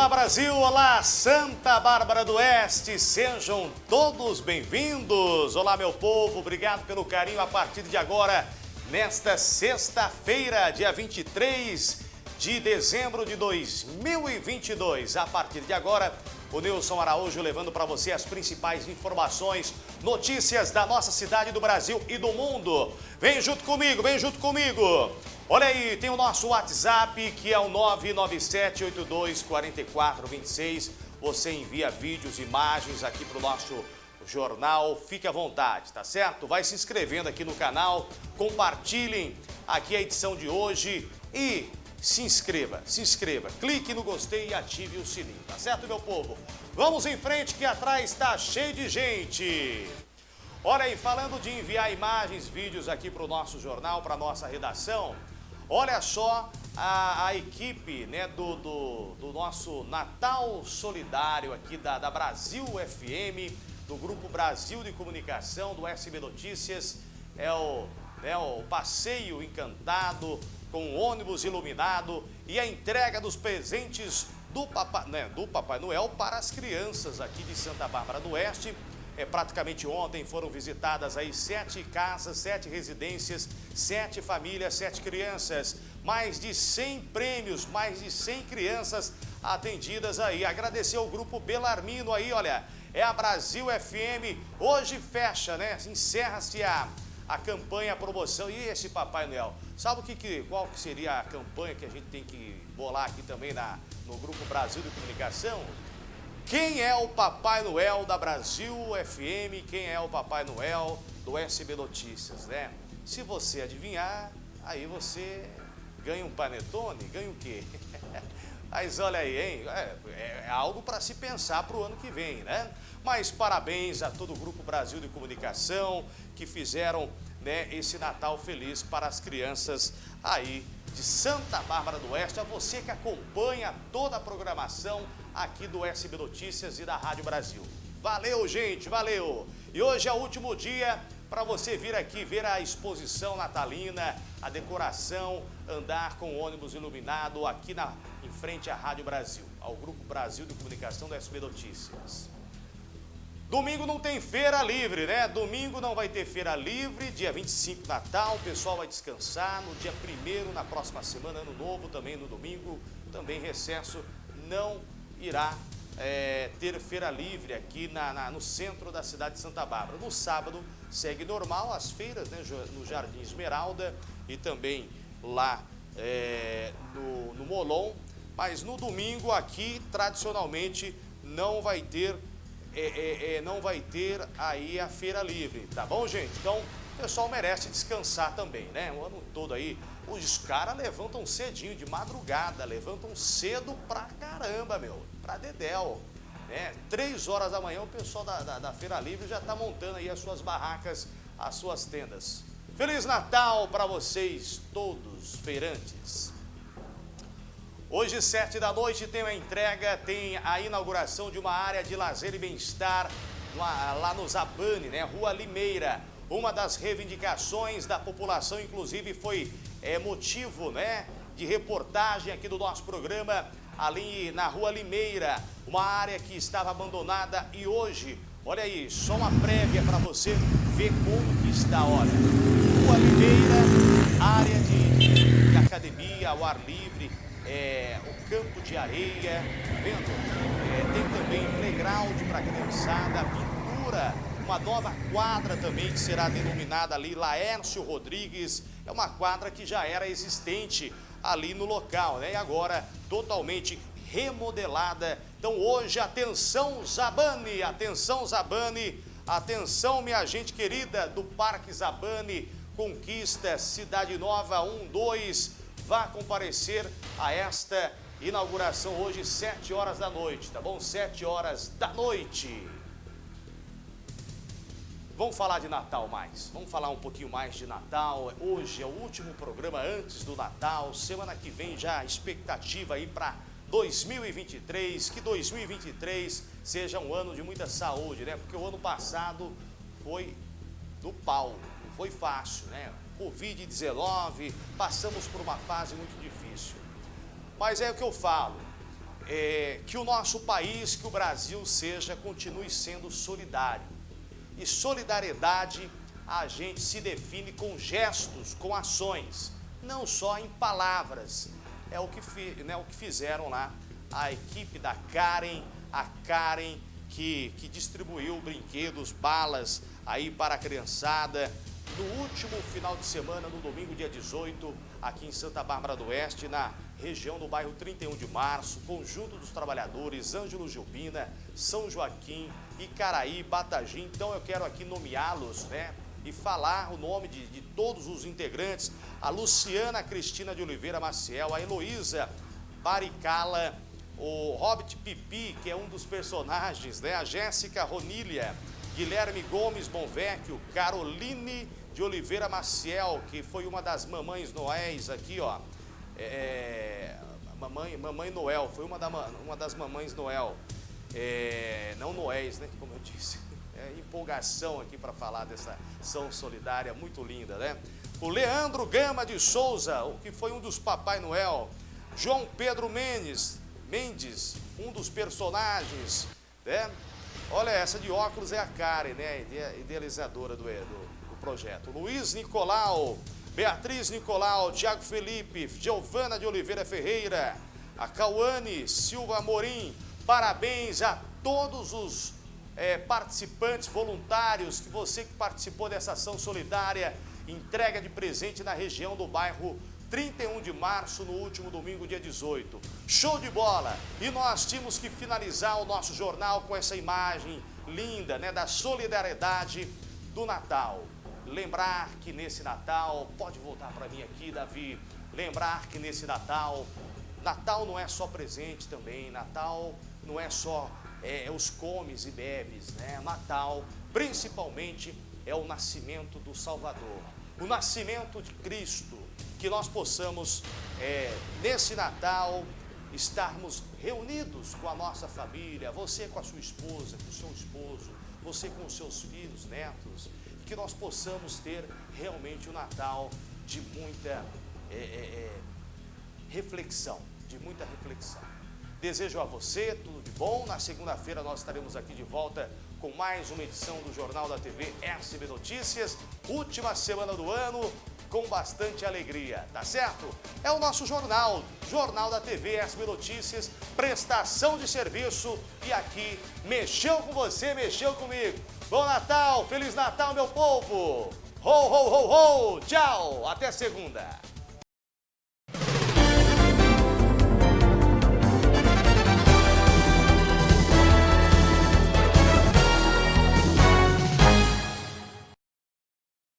Olá Brasil, olá Santa Bárbara do Oeste, sejam todos bem-vindos. Olá meu povo, obrigado pelo carinho a partir de agora, nesta sexta-feira, dia 23 de dezembro de 2022. A partir de agora, o Nilson Araújo levando para você as principais informações, notícias da nossa cidade, do Brasil e do mundo. Vem junto comigo, vem junto comigo. Olha aí, tem o nosso WhatsApp que é o 997824426. Você envia vídeos, imagens aqui para o nosso jornal. Fique à vontade, tá certo? Vai se inscrevendo aqui no canal, compartilhem aqui a edição de hoje e se inscreva, se inscreva. Clique no gostei e ative o sininho, tá certo, meu povo? Vamos em frente que atrás está cheio de gente. Olha aí, falando de enviar imagens, vídeos aqui para o nosso jornal, para a nossa redação, Olha só a, a equipe né, do, do, do, nosso Natal Solidário aqui da, da Brasil FM, do Grupo Brasil de Comunicação, do SB Notícias. É o, né, o passeio encantado com ônibus iluminado e a entrega dos presentes do Papai, né, do Papai Noel para as crianças aqui de Santa Bárbara do Oeste é, praticamente ontem foram visitadas aí sete casas, sete residências, sete famílias, sete crianças, mais de 100 prêmios, mais de 100 crianças atendidas aí. Agradecer ao grupo Belarmino aí, olha, é a Brasil FM, hoje fecha, né? Encerra-se a, a campanha, a promoção. E esse Papai Noel? Sabe o que, que, qual que seria a campanha que a gente tem que bolar aqui também na, no Grupo Brasil de Comunicação? Quem é o Papai Noel da Brasil FM? Quem é o Papai Noel do SB Notícias, né? Se você adivinhar, aí você ganha um panetone, ganha o quê? Mas olha aí, hein? É, é algo para se pensar para o ano que vem, né? Mas parabéns a todo o Grupo Brasil de Comunicação que fizeram né, esse Natal feliz para as crianças aí de Santa Bárbara do Oeste, a você que acompanha toda a programação aqui do SB Notícias e da Rádio Brasil. Valeu, gente, valeu! E hoje é o último dia para você vir aqui ver a exposição natalina, a decoração, andar com o ônibus iluminado aqui na, em frente à Rádio Brasil, ao Grupo Brasil de Comunicação do SB Notícias. Domingo não tem feira livre, né? Domingo não vai ter feira livre, dia 25 Natal, o pessoal vai descansar. No dia 1 na próxima semana, Ano Novo, também no domingo, também recesso, não irá é, ter feira livre aqui na, na, no centro da cidade de Santa Bárbara. No sábado segue normal as feiras né, no Jardim Esmeralda e também lá é, no, no Molon, mas no domingo aqui tradicionalmente não vai ter é, é, é, não vai ter aí a feira livre, tá bom, gente? Então, o pessoal merece descansar também, né? O ano todo aí, os caras levantam cedinho, de madrugada, levantam cedo pra caramba, meu, pra dedéu. Né? Três horas da manhã o pessoal da, da, da Feira Livre já tá montando aí as suas barracas, as suas tendas. Feliz Natal para vocês todos, feirantes. Hoje, sete da noite, tem a entrega, tem a inauguração de uma área de lazer e bem-estar lá no Zabane, né? Rua Limeira. Uma das reivindicações da população, inclusive, foi é, motivo né, de reportagem aqui do nosso programa, ali na Rua Limeira, uma área que estava abandonada e hoje, olha aí, só uma prévia para você ver como que está, olha. Rua Limeira, área de, de academia, ao ar livre, é, o campo de areia, vendo? É, tem também playground para criançada, pintura, uma nova quadra também que será denominada ali Laércio Rodrigues, é uma quadra que já era existente ali no local, né? E agora totalmente remodelada. Então hoje, atenção Zabane, atenção Zabane, atenção minha gente querida do Parque Zabane, Conquista, Cidade Nova 1, 2, vá comparecer a esta inauguração hoje, 7 horas da noite, tá bom? 7 horas da noite. Vamos falar de Natal mais, vamos falar um pouquinho mais de Natal. Hoje é o último programa antes do Natal, semana que vem já expectativa aí para 2023, que 2023 seja um ano de muita saúde, né? Porque o ano passado foi do pau, não foi fácil, né? Covid-19, passamos por uma fase muito difícil. Mas é o que eu falo, é, que o nosso país, que o Brasil seja, continue sendo solidário. E solidariedade a gente se define com gestos, com ações, não só em palavras. É o que, né, o que fizeram lá a equipe da Karen, a Karen que, que distribuiu brinquedos, balas aí para a criançada no último final de semana, no domingo, dia 18, aqui em Santa Bárbara do Oeste, na região do bairro 31 de Março, Conjunto dos Trabalhadores, Ângelo Gilbina, São Joaquim, Icaraí, Batagim. Então eu quero aqui nomeá-los, né? E falar o nome de, de todos os integrantes, a Luciana Cristina de Oliveira Maciel, a Heloísa Baricala, o Hobbit Pipi, que é um dos personagens, né? A Jéssica Ronília, Guilherme Gomes Bonvecchio, Caroline de Oliveira Maciel, que foi uma das mamães noéis aqui, ó. É, mamãe, mamãe Noel, foi uma, da, uma das mamães Noel. É, não noéis, né? Como eu disse. É, empolgação aqui para falar dessa ação solidária muito linda, né? O Leandro Gama de Souza, que foi um dos Papai Noel. João Pedro Mendes, Mendes, um dos personagens, né? Olha, essa de óculos é a Karen, né? Idealizadora do, do, do projeto. Luiz Nicolau, Beatriz Nicolau, Tiago Felipe, Giovana de Oliveira Ferreira, a Cauane Silva Amorim. Parabéns a todos os é, participantes voluntários, que você que participou dessa ação solidária, entrega de presente na região do bairro 31 de março, no último domingo, dia 18. Show de bola! E nós tínhamos que finalizar o nosso jornal com essa imagem linda, né, da solidariedade do Natal. Lembrar que nesse Natal, pode voltar para mim aqui, Davi, lembrar que nesse Natal, Natal não é só presente também, Natal não é só é, é os comes e bebes, né? Natal, principalmente, é o nascimento do Salvador, o nascimento de Cristo, que nós possamos, é, nesse Natal, estarmos reunidos com a nossa família, você com a sua esposa, com o seu esposo, você com os seus filhos, netos, que nós possamos ter realmente um Natal de muita é, é, é, reflexão, de muita reflexão. Desejo a você tudo de bom. Na segunda-feira nós estaremos aqui de volta com mais uma edição do Jornal da TV SB Notícias. Última semana do ano com bastante alegria, tá certo? É o nosso jornal, Jornal da TV SB Notícias, prestação de serviço e aqui mexeu com você, mexeu comigo. Bom Natal, Feliz Natal, meu povo! Ho, ho, ho, ho! Tchau! Até segunda!